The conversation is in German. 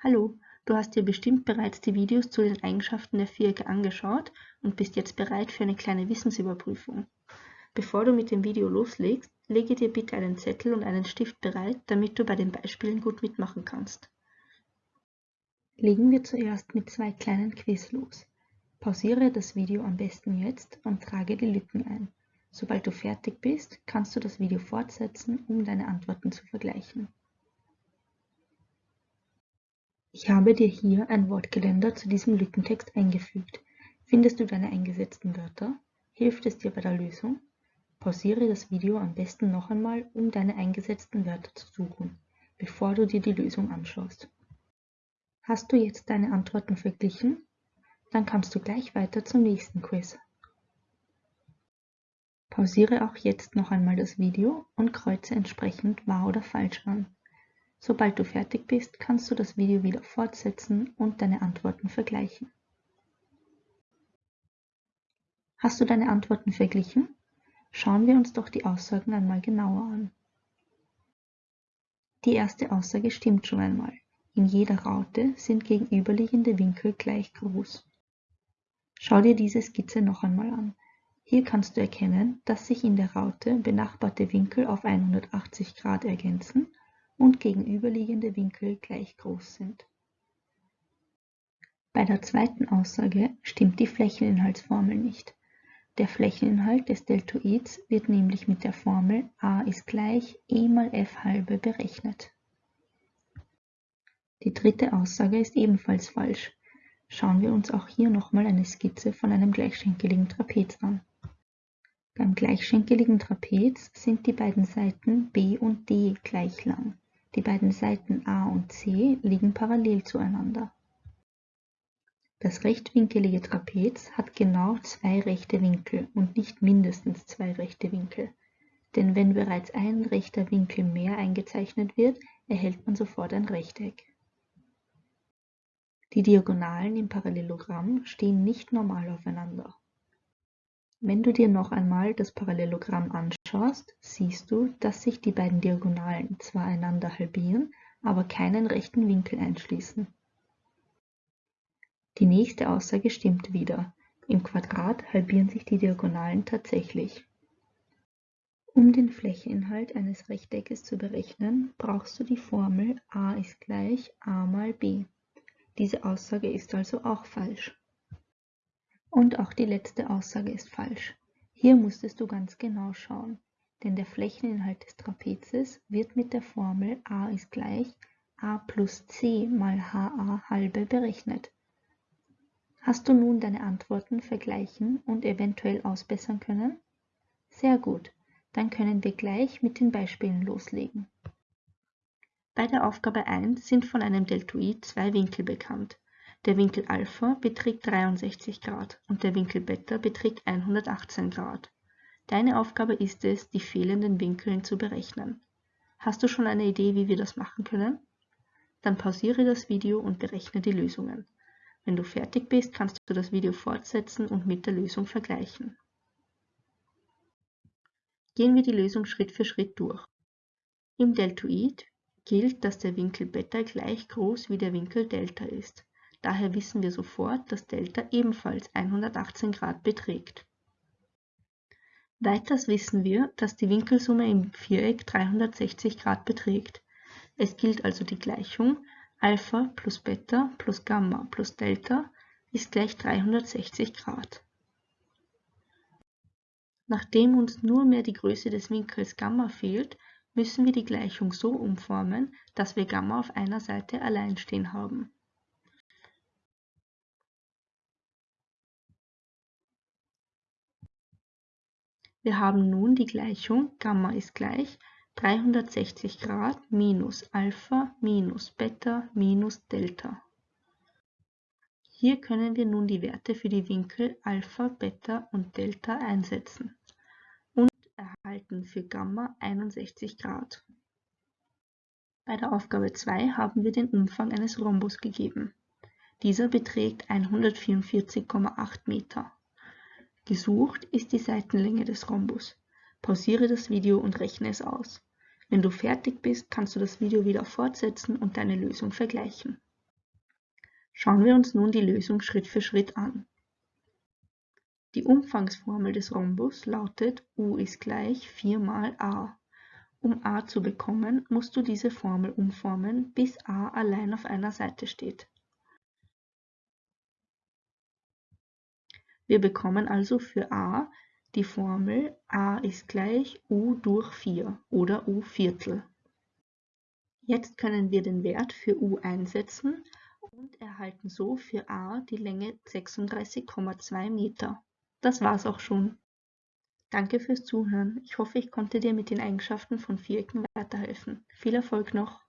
Hallo, du hast dir bestimmt bereits die Videos zu den Eigenschaften der Vierecke angeschaut und bist jetzt bereit für eine kleine Wissensüberprüfung. Bevor du mit dem Video loslegst, lege dir bitte einen Zettel und einen Stift bereit, damit du bei den Beispielen gut mitmachen kannst. Legen wir zuerst mit zwei kleinen Quiz los. Pausiere das Video am besten jetzt und trage die Lücken ein. Sobald du fertig bist, kannst du das Video fortsetzen, um deine Antworten zu vergleichen. Ich habe dir hier ein Wortgeländer zu diesem Lückentext eingefügt. Findest du deine eingesetzten Wörter? Hilft es dir bei der Lösung? Pausiere das Video am besten noch einmal, um deine eingesetzten Wörter zu suchen, bevor du dir die Lösung anschaust. Hast du jetzt deine Antworten verglichen? Dann kannst du gleich weiter zum nächsten Quiz. Pausiere auch jetzt noch einmal das Video und kreuze entsprechend wahr oder falsch an. Sobald du fertig bist, kannst du das Video wieder fortsetzen und deine Antworten vergleichen. Hast du deine Antworten verglichen? Schauen wir uns doch die Aussagen einmal genauer an. Die erste Aussage stimmt schon einmal. In jeder Raute sind gegenüberliegende Winkel gleich groß. Schau dir diese Skizze noch einmal an. Hier kannst du erkennen, dass sich in der Raute benachbarte Winkel auf 180 Grad ergänzen und gegenüberliegende Winkel gleich groß sind. Bei der zweiten Aussage stimmt die Flächeninhaltsformel nicht. Der Flächeninhalt des Deltoids wird nämlich mit der Formel a ist gleich e mal f halbe berechnet. Die dritte Aussage ist ebenfalls falsch. Schauen wir uns auch hier nochmal eine Skizze von einem gleichschenkeligen Trapez an. Beim gleichschenkeligen Trapez sind die beiden Seiten b und d gleich lang. Die beiden Seiten A und C liegen parallel zueinander. Das rechtwinkelige Trapez hat genau zwei rechte Winkel und nicht mindestens zwei rechte Winkel. Denn wenn bereits ein rechter Winkel mehr eingezeichnet wird, erhält man sofort ein Rechteck. Die Diagonalen im Parallelogramm stehen nicht normal aufeinander. Wenn du dir noch einmal das Parallelogramm anschaust, siehst du, dass sich die beiden Diagonalen zwar einander halbieren, aber keinen rechten Winkel einschließen. Die nächste Aussage stimmt wieder. Im Quadrat halbieren sich die Diagonalen tatsächlich. Um den Flächeninhalt eines Rechteckes zu berechnen, brauchst du die Formel a ist gleich a mal b. Diese Aussage ist also auch falsch. Und auch die letzte Aussage ist falsch. Hier musstest du ganz genau schauen, denn der Flächeninhalt des Trapezes wird mit der Formel a ist gleich a plus c mal ha halbe berechnet. Hast du nun deine Antworten vergleichen und eventuell ausbessern können? Sehr gut, dann können wir gleich mit den Beispielen loslegen. Bei der Aufgabe 1 sind von einem Deltoid zwei Winkel bekannt. Der Winkel Alpha beträgt 63 Grad und der Winkel Beta beträgt 118 Grad. Deine Aufgabe ist es, die fehlenden Winkeln zu berechnen. Hast du schon eine Idee, wie wir das machen können? Dann pausiere das Video und berechne die Lösungen. Wenn du fertig bist, kannst du das Video fortsetzen und mit der Lösung vergleichen. Gehen wir die Lösung Schritt für Schritt durch. Im Deltoid gilt, dass der Winkel Beta gleich groß wie der Winkel Delta ist. Daher wissen wir sofort, dass Delta ebenfalls 118 Grad beträgt. Weiters wissen wir, dass die Winkelsumme im Viereck 360 Grad beträgt. Es gilt also die Gleichung Alpha plus Beta plus Gamma plus Delta ist gleich 360 Grad. Nachdem uns nur mehr die Größe des Winkels Gamma fehlt, müssen wir die Gleichung so umformen, dass wir Gamma auf einer Seite allein stehen haben. Wir haben nun die Gleichung Gamma ist gleich 360 Grad minus Alpha minus Beta minus Delta. Hier können wir nun die Werte für die Winkel Alpha, Beta und Delta einsetzen und erhalten für Gamma 61 Grad. Bei der Aufgabe 2 haben wir den Umfang eines Rhombus gegeben. Dieser beträgt 144,8 Meter. Gesucht ist die Seitenlänge des Rhombus. Pausiere das Video und rechne es aus. Wenn du fertig bist, kannst du das Video wieder fortsetzen und deine Lösung vergleichen. Schauen wir uns nun die Lösung Schritt für Schritt an. Die Umfangsformel des Rhombus lautet U ist gleich 4 mal a. Um a zu bekommen, musst du diese Formel umformen, bis a allein auf einer Seite steht. Wir bekommen also für a die Formel a ist gleich u durch 4 oder u Viertel. Jetzt können wir den Wert für u einsetzen und erhalten so für a die Länge 36,2 Meter. Das war's auch schon. Danke fürs Zuhören. Ich hoffe, ich konnte dir mit den Eigenschaften von Vierecken weiterhelfen. Viel Erfolg noch!